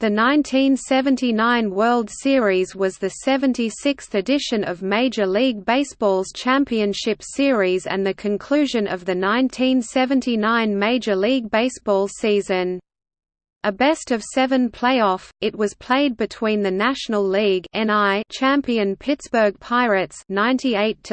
The 1979 World Series was the 76th edition of Major League Baseball's Championship Series and the conclusion of the 1979 Major League Baseball season. A best-of-seven playoff, it was played between the National League champion Pittsburgh Pirates 98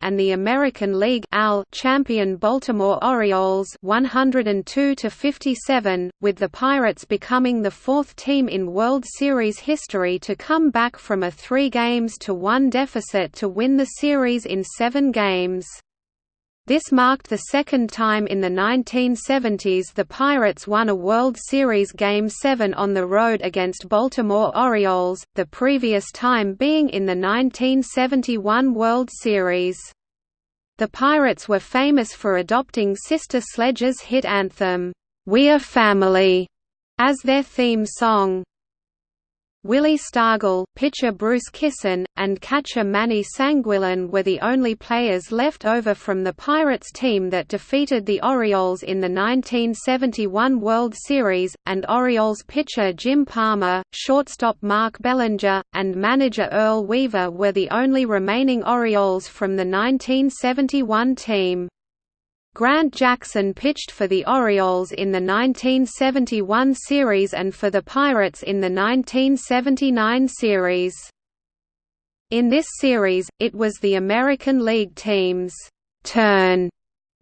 and the American League champion Baltimore Orioles 102 57, with the Pirates becoming the fourth team in World Series history to come back from a three games to one deficit to win the series in seven games. This marked the second time in the 1970s the Pirates won a World Series Game 7 on the road against Baltimore Orioles, the previous time being in the 1971 World Series. The Pirates were famous for adopting Sister Sledge's hit anthem, "'We're Family' as their theme song. Willie Stargell, pitcher Bruce Kison, and catcher Manny Sanguillén were the only players left over from the Pirates team that defeated the Orioles in the 1971 World Series, and Orioles pitcher Jim Palmer, shortstop Mark Belanger, and manager Earl Weaver were the only remaining Orioles from the 1971 team. Grant Jackson pitched for the Orioles in the 1971 series and for the Pirates in the 1979 series. In this series, it was the American League team's turn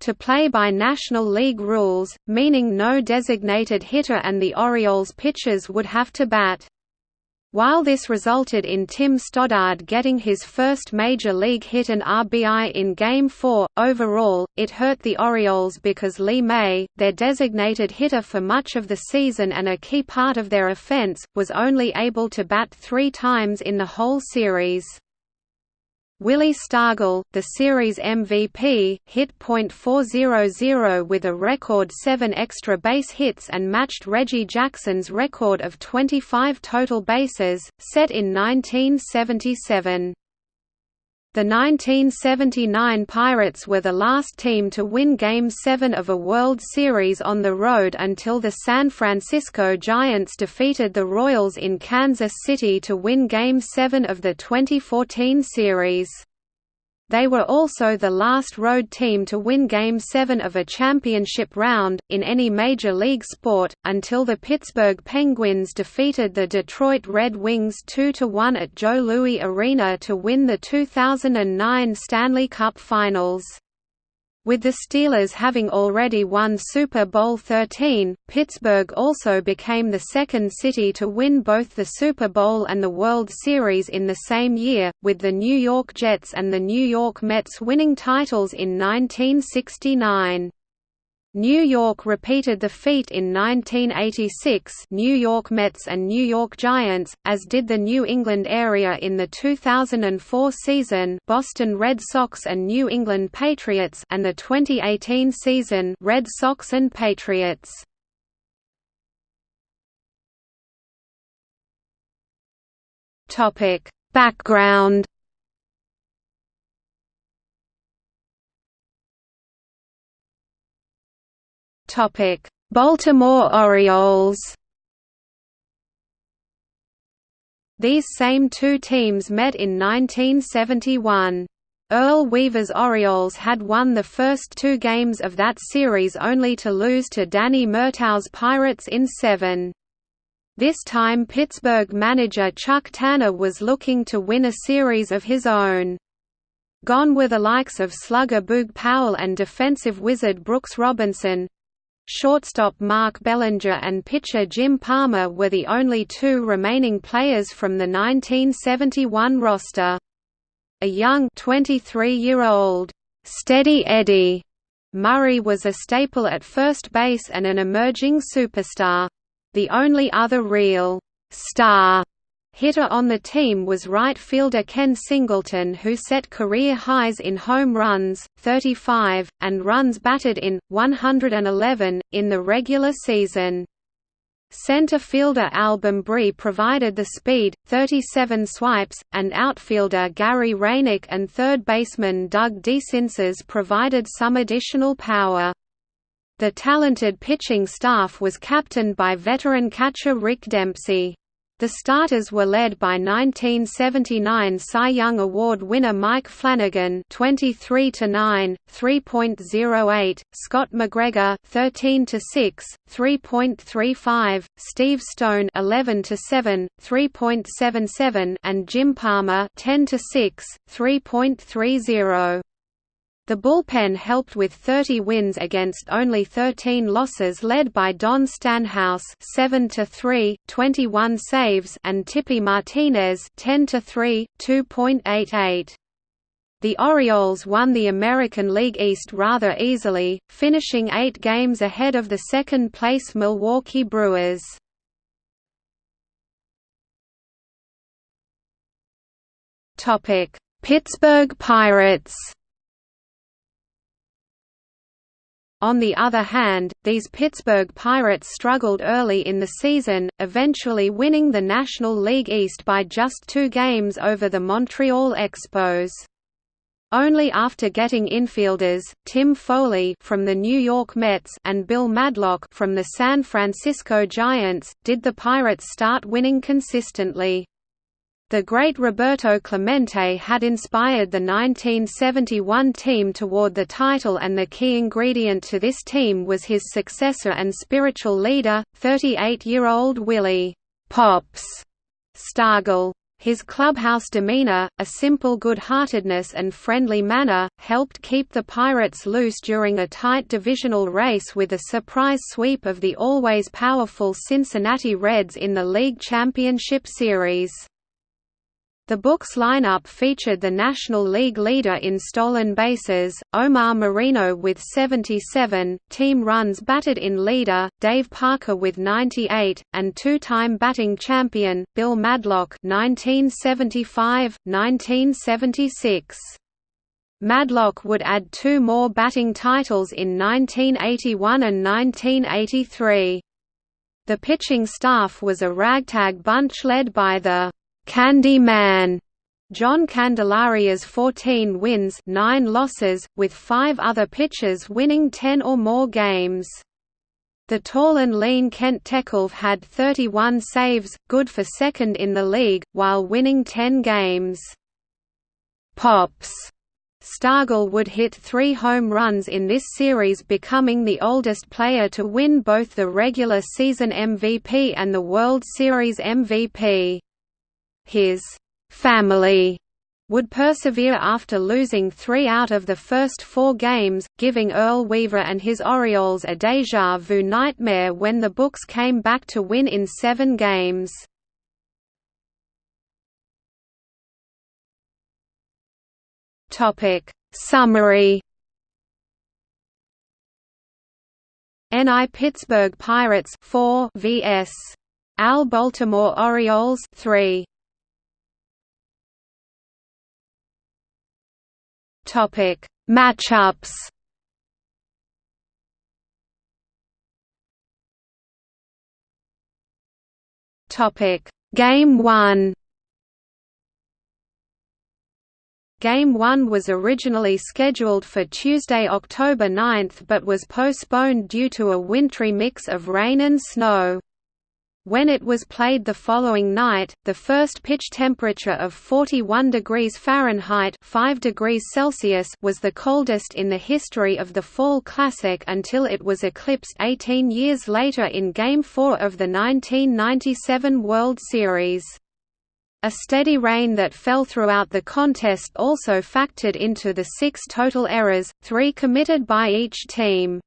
to play by National League rules, meaning no designated hitter and the Orioles pitchers would have to bat. While this resulted in Tim Stoddard getting his first major league hit and RBI in Game 4, overall, it hurt the Orioles because Lee May, their designated hitter for much of the season and a key part of their offense, was only able to bat three times in the whole series. Willie Stargell, the series MVP, hit .400 with a record 7 extra base hits and matched Reggie Jackson's record of 25 total bases, set in 1977. The 1979 Pirates were the last team to win Game 7 of a World Series on the road until the San Francisco Giants defeated the Royals in Kansas City to win Game 7 of the 2014 series. They were also the last road team to win Game 7 of a championship round, in any major league sport, until the Pittsburgh Penguins defeated the Detroit Red Wings 2–1 at Joe Louis Arena to win the 2009 Stanley Cup Finals. With the Steelers having already won Super Bowl XIII, Pittsburgh also became the second city to win both the Super Bowl and the World Series in the same year, with the New York Jets and the New York Mets winning titles in 1969. New York repeated the feat in 1986 New York Mets and New York Giants, as did the New England area in the 2004 season Boston Red Sox and New England Patriots and the 2018 season Red Sox and Patriots. Background Topic: Baltimore Orioles. These same two teams met in 1971. Earl Weaver's Orioles had won the first two games of that series only to lose to Danny Murtaugh's Pirates in seven. This time Pittsburgh manager Chuck Tanner was looking to win a series of his own. Gone were the likes of slugger Boog Powell and defensive wizard Brooks Robinson, Shortstop Mark Belanger and pitcher Jim Palmer were the only two remaining players from the 1971 roster. A young 23-year-old, Steady Eddie Murray was a staple at first base and an emerging superstar. The only other real star Hitter on the team was right fielder Ken Singleton who set career highs in home runs, 35, and runs batted in, 111, in the regular season. Center fielder Al Bumbry provided the speed, 37 swipes, and outfielder Gary Roenicke and third baseman Doug DeCinces provided some additional power. The talented pitching staff was captained by veteran catcher Rick Dempsey. The starters were led by 1979 Cy Young Award winner Mike Flanagan, 23 to 9, 3.08, Scott McGregor, 13 to 6, 3.35, Steve Stone, 11 to 7, 3.77, and Jim Palmer, 10 to 6, 3.30. The bullpen helped with 30 wins against only 13 losses led by Don Stanhouse 7 to 3, 21 saves and Tippy Martinez 10 to 3, 2.88. The Orioles won the American League East rather easily, finishing 8 games ahead of the second-place Milwaukee Brewers. Pittsburgh Pirates On the other hand, these Pittsburgh Pirates struggled early in the season, eventually winning the National League East by just two games over the Montreal Expos. Only after getting infielders, Tim Foley from the New York Mets and Bill Madlock from the San Francisco Giants, did the Pirates start winning consistently. The great Roberto Clemente had inspired the 1971 team toward the title and the key ingredient to this team was his successor and spiritual leader, 38-year-old Willie Pops Stargell. His clubhouse demeanor, a simple good-heartedness and friendly manner, helped keep the Pirates loose during a tight divisional race with a surprise sweep of the always powerful Cincinnati Reds in the League Championship Series. The Bucs' lineup featured the National League leader in stolen bases, Omar Moreno with 77, team runs batted in leader, Dave Parker with 98, and two-time batting champion, Bill Madlock 1975-1976. Madlock would add two more batting titles in 1981 and 1983. The pitching staff was a ragtag bunch led by the Candy Man John Candelaria's 14 wins 9 losses, with five other pitchers winning 10 or more games. The tall and lean Kent Tekulve had 31 saves, good for second in the league, while winning 10 games. Pops Stargell would hit three home runs in this series becoming the oldest player to win both the regular season MVP and the World Series MVP. His family would persevere after losing three out of the first four games, giving Earl Weaver and his Orioles a déjà vu nightmare when the Bucs came back to win in seven games. Summary NL Pittsburgh Pirates 4 vs. AL Baltimore Orioles 3 Topic: Matchups. Topic: Game 1. Game 1 was originally scheduled for Tuesday, October 9 but was postponed due to a wintry mix of rain and snow. When it was played the following night, the first pitch temperature of 41 degrees Fahrenheit 5 degrees Celsius was the coldest in the history of the Fall Classic until it was eclipsed 18 years later in Game 4 of the 1997 World Series. A steady rain that fell throughout the contest also factored into the six total errors, three committed by each team.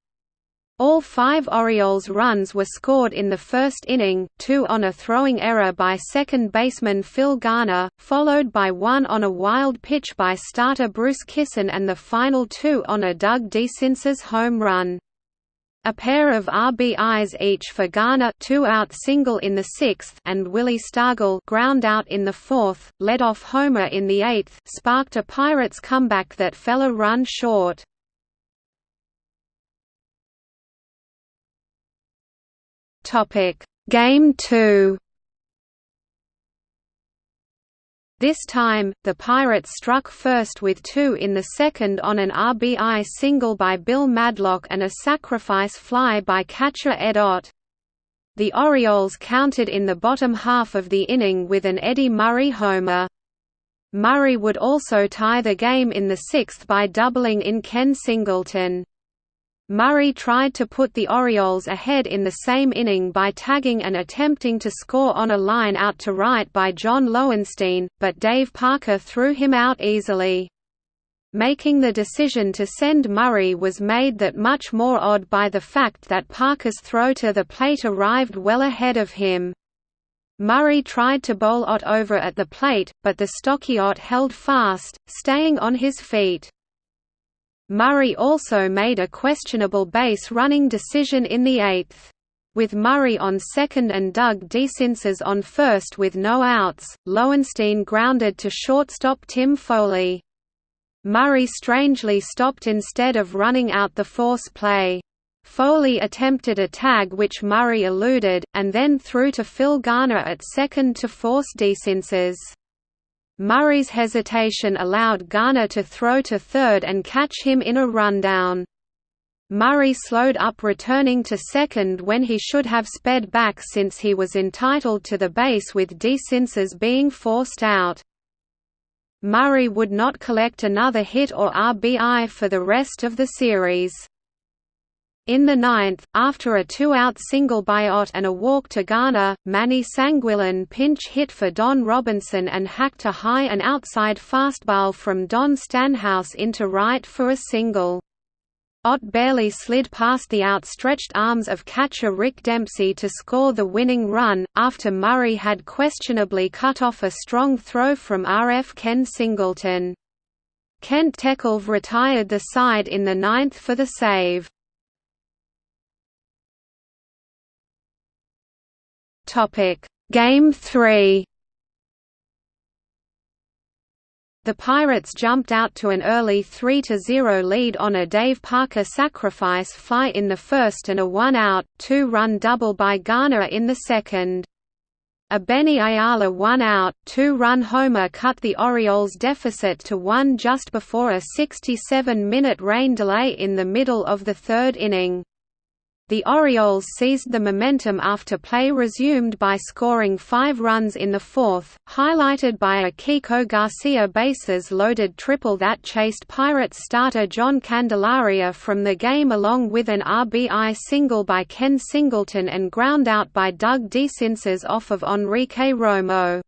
All five Orioles runs were scored in the first inning, two on a throwing error by second baseman Phil Garner, followed by one on a wild pitch by starter Bruce Kison and the final two on a Doug DeCinces home run. A pair of RBIs each for Garner two-out single in the sixth and Willie Stargell ground out in the fourth, led off homer in the eighth sparked a Pirates comeback that fell a run short. Topic: Game 2. This time, the Pirates struck first with two in the second on an RBI single by Bill Madlock and a sacrifice fly by catcher Ed Ott. The Orioles countered in the bottom half of the inning with an Eddie Murray homer. Murray would also tie the game in the sixth by doubling in Ken Singleton. Murray tried to put the Orioles ahead in the same inning by tagging and attempting to score on a line out to right by John Lowenstein, but Dave Parker threw him out easily. Making the decision to send Murray was made that much more odd by the fact that Parker's throw to the plate arrived well ahead of him. Murray tried to bowl Ott over at the plate, but the stocky Ott held fast, staying on his feet. Murray also made a questionable base running decision in the eighth. With Murray on second and Doug DeCinces on first with no outs, Lowenstein grounded to shortstop Tim Foley. Murray strangely stopped instead of running out the force play. Foley attempted a tag which Murray eluded, and then threw to Phil Garner at second to force DeCinces. Murray's hesitation allowed Garner to throw to third and catch him in a rundown. Murray slowed up returning to second when he should have sped back since he was entitled to the base with DeCinces being forced out. Murray would not collect another hit or RBI for the rest of the series. In the ninth, after a two-out single by Ott and a walk to Garner, Manny Sanguillén pinch hit for Don Robinson and hacked a high and outside fastball from Don Stanhouse into right for a single. Ott barely slid past the outstretched arms of catcher Rick Dempsey to score the winning run, after Murray had questionably cut off a strong throw from RF Ken Singleton. Kent Tekulve retired the side in the ninth for the save. Topic: Game 3. The Pirates jumped out to an early 3–0 lead on a Dave Parker sacrifice fly in the first and a one-out, two-run double by Garner in the second. A Benny Ayala one-out, two-run homer cut the Orioles' deficit to one just before a 67-minute rain delay in the middle of the third inning. The Orioles seized the momentum after play resumed by scoring five runs in the fourth, highlighted by a Kiko Garcia bases-loaded triple that chased Pirates starter John Candelaria from the game along with an RBI single by Ken Singleton and ground out by Doug DeCinces off of Enrique Romo.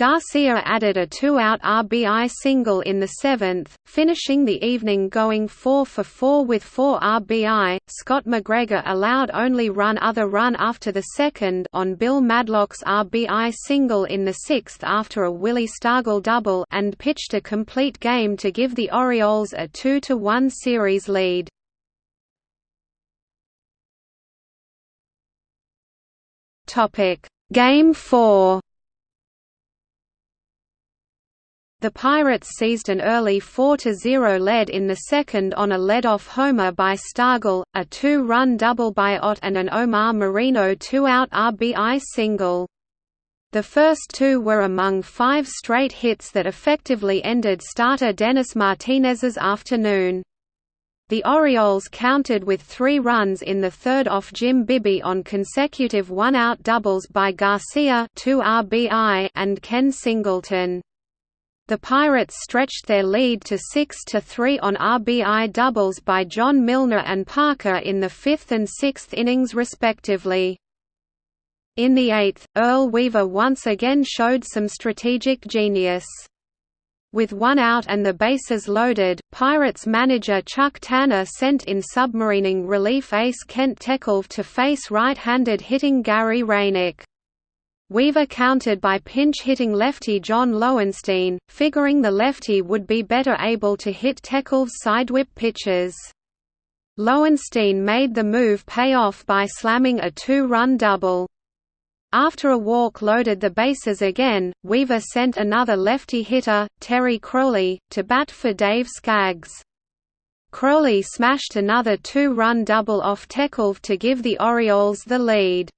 Garcia added a two-out RBI single in the seventh, finishing the evening going 4 for 4 with 4 RBI. Scott McGregor allowed only run other run after the second on Bill Madlock's RBI single in the sixth after a Willie Stargell double and pitched a complete game to give the Orioles a two to one series lead. Topic Game 4 The Pirates seized an early 4–0 lead in the second on a lead-off homer by Stargell, a two-run double by Ott and an Omar Moreno two-out RBI single. The first two were among five straight hits that effectively ended starter Dennis Martinez's afternoon. The Orioles countered with three runs in the third off Jim Bibby on consecutive one-out doubles by Garcia 2 RBI and Ken Singleton. The Pirates stretched their lead to 6–3 on RBI doubles by John Milner and Parker in the fifth and sixth innings respectively. In the eighth, Earl Weaver once again showed some strategic genius. With one out and the bases loaded, Pirates manager Chuck Tanner sent in submarining relief ace Kent Tekulve to face right-handed hitting Gary Roenicke. Weaver countered by pinch-hitting lefty John Lowenstein, figuring the lefty would be better able to hit Tekulve's sidewhip pitches. Lowenstein made the move pay off by slamming a two-run double. After a walk loaded the bases again, Weaver sent another lefty hitter, Terry Crowley, to bat for Dave Skaggs. Crowley smashed another two-run double off Tekulve to give the Orioles the lead.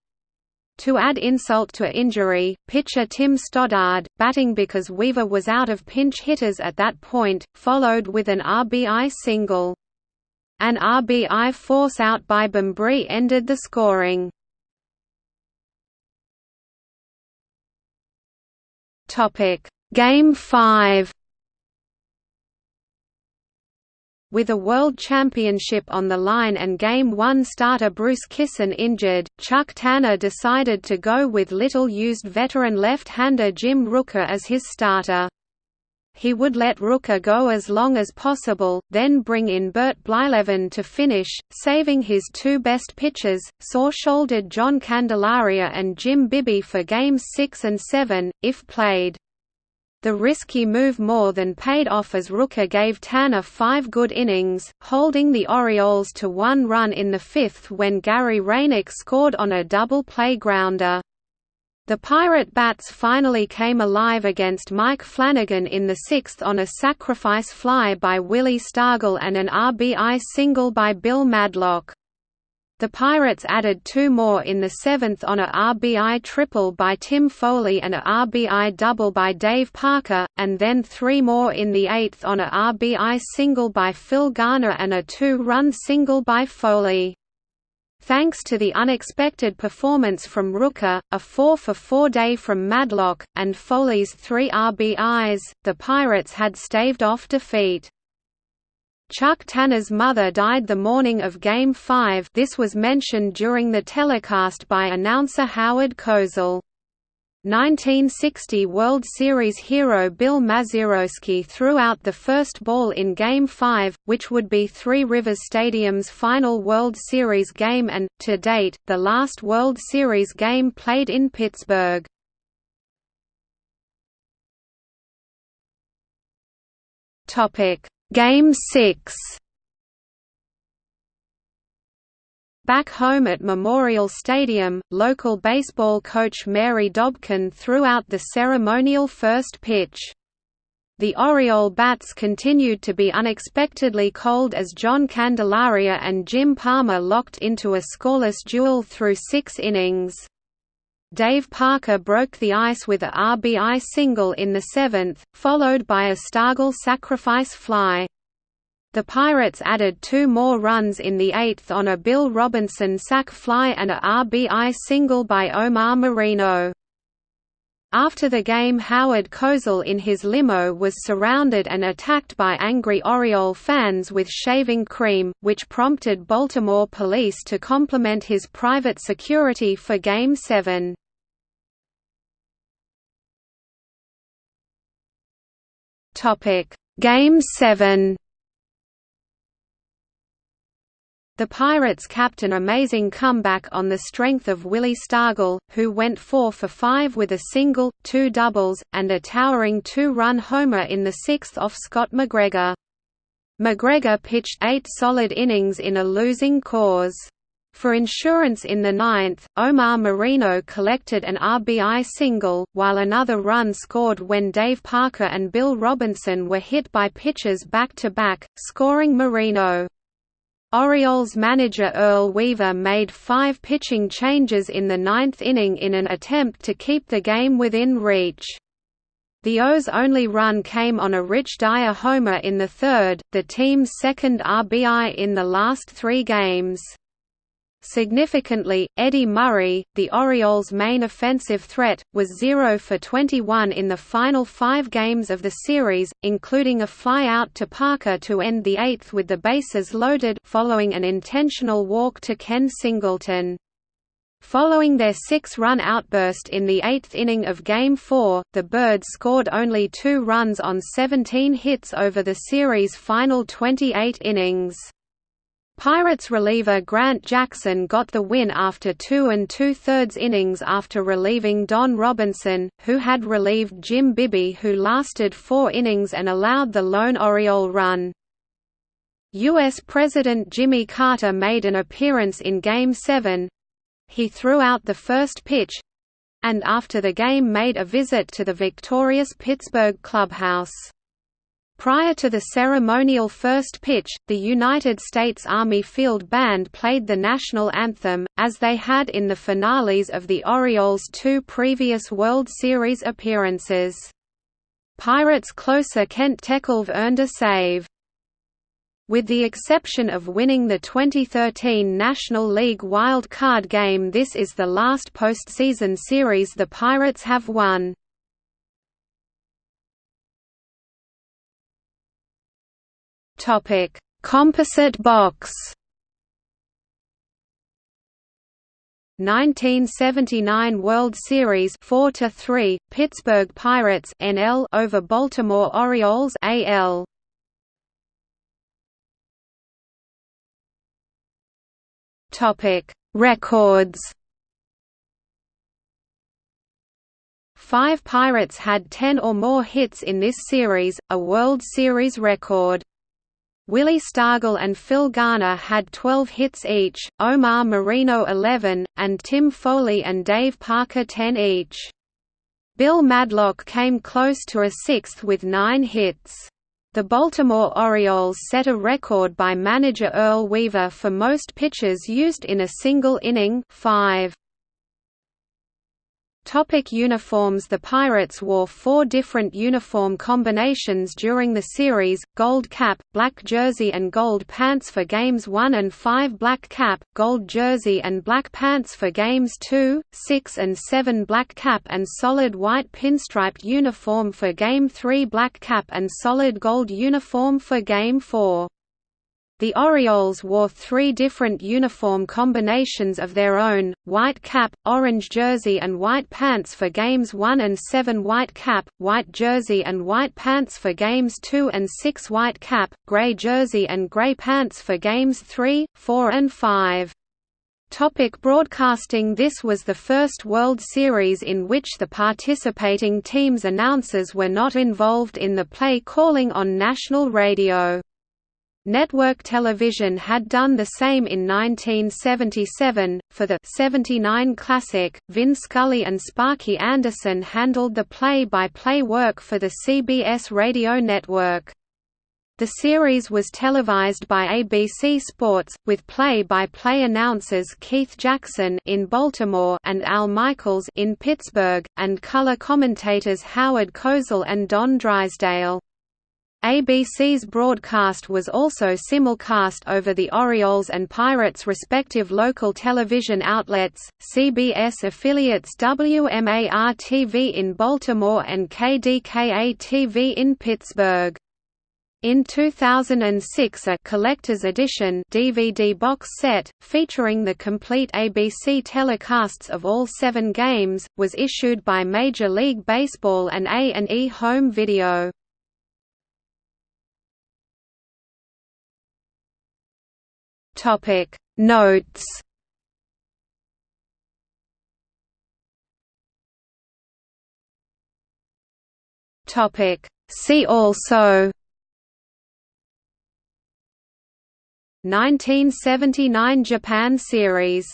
To add insult to injury, pitcher Tim Stoddard, batting because Weaver was out of pinch hitters at that point, followed with an RBI single. An RBI force out by Bumbry ended the scoring. Game 5 With a World Championship on the line and Game 1 starter Bruce Kison injured, Chuck Tanner decided to go with little-used veteran left-hander Jim Rooker as his starter. He would let Rooker go as long as possible, then bring in Bert Blyleven to finish, saving his two best pitchers, sore-shouldered John Candelaria and Jim Bibby for Games 6 and 7, if played. The risky move more than paid off as Rooker gave Tanner five good innings, holding the Orioles to one run in the fifth when Gary Roenicke scored on a double play grounder. The Pirate Bats finally came alive against Mike Flanagan in the sixth on a sacrifice fly by Willie Stargell and an RBI single by Bill Madlock. The Pirates added two more in the seventh on a RBI triple by Tim Foley and a RBI double by Dave Parker, and then three more in the eighth on a RBI single by Phil Garner and a two-run single by Foley. Thanks to the unexpected performance from Rooker, a 4-for-4 day from Madlock, and Foley's three RBIs, the Pirates had staved off defeat. Chuck Tanner's mother died the morning of Game 5 this was mentioned during the telecast by announcer Howard Cosell. 1960 World Series hero Bill Mazeroski threw out the first ball in Game 5, which would be Three Rivers Stadium's final World Series game and, to date, the last World Series game played in Pittsburgh. Game 6 Back home at Memorial Stadium, local baseball coach Mary Dobkin threw out the ceremonial first pitch. The Oriole bats continued to be unexpectedly cold as John Candelaria and Jim Palmer locked into a scoreless duel through six innings. Dave Parker broke the ice with a RBI single in the seventh, followed by a Stargell sacrifice fly. The Pirates added two more runs in the eighth on a Bill Robinson sac fly and a RBI single by Omar Moreno. After the game Howard Cosell in his limo was surrounded and attacked by angry Oriole fans with shaving cream, which prompted Baltimore police to complement his private security for Game 7. Topic: Game 7. The Pirates capped an amazing comeback on the strength of Willie Stargell, who went 4 for 5 with a single, two doubles, and a towering two-run homer in the sixth off Scott McGregor. McGregor pitched eight solid innings in a losing cause. For insurance in the ninth, Omar Moreno collected an RBI single, while another run scored when Dave Parker and Bill Robinson were hit by pitches back-to-back, -back, scoring Moreno. Orioles manager Earl Weaver made five pitching changes in the ninth inning in an attempt to keep the game within reach. The O's only run came on a Rich Dauer homer in the third, the team's second RBI in the last three games. Significantly, Eddie Murray, the Orioles' main offensive threat, was 0 for 21 in the final five games of the series, including a flyout to Parker to end the eighth with the bases loaded following an intentional walk to Ken Singleton. Following their six-run outburst in the eighth inning of Game 4, the Birds scored only two runs on 17 hits over the series' final 28 innings. Pirates reliever Grant Jackson got the win after two and two-thirds innings after relieving Don Robinson, who had relieved Jim Bibby who lasted four innings and allowed the lone Oriole run. U.S. President Jimmy Carter made an appearance in Game 7. He threw out the first pitch—and after the game made a visit to the victorious Pittsburgh clubhouse. Prior to the ceremonial first pitch, the United States Army Field Band played the national anthem, as they had in the finales of the Orioles' two previous World Series appearances. Pirates closer Kent Tekulve earned a save. With the exception of winning the 2013 National League wild card game this is the last postseason series the Pirates have won. Topic: Composite box. 1979 World Series 4 to 3 Pittsburgh Pirates NL over Baltimore Orioles AL Topic Records Five Pirates had 10 or more hits in this series, a World Series record. Willie Stargell and Phil Garner had 12 hits each, Omar Moreno 11, and Tim Foley and Dave Parker 10 each. Bill Madlock came close to a sixth with nine hits. The Baltimore Orioles set a record by manager Earl Weaver for most pitches used in a single inning five. Topic uniforms The Pirates wore four different uniform combinations during the series, gold cap, black jersey and gold pants for Games 1 and 5 black cap, gold jersey and black pants for Games 2, 6 and 7 black cap and solid white pinstriped uniform for Game 3 black cap and solid gold uniform for Game 4. The Orioles wore three different uniform combinations of their own, white cap, orange jersey and white pants for Games 1 and 7 white cap, white jersey and white pants for Games 2 and 6 white cap, gray jersey and gray pants for Games 3, 4 and 5. Topic broadcasting This was the first World Series in which the participating teams' announcers were not involved in the play calling on national radio. Network television had done the same in 1977. For the 79 Classic, Vin Scully and Sparky Anderson handled the play by play work for the CBS radio network. The series was televised by ABC Sports, with play-by-play -play announcers Keith Jackson in Baltimore and Al Michaels in Pittsburgh, and color commentators Howard Cosell and Don Drysdale. ABC's broadcast was also simulcast over the Orioles and Pirates' respective local television outlets, CBS affiliates WMAR-TV in Baltimore and KDKA-TV in Pittsburgh. In 2006 a collector's edition DVD box set, featuring the complete ABC telecasts of all seven games, was issued by Major League Baseball and A&E Home Video. Topic. Notes. Topic. See also. 1979 Japan series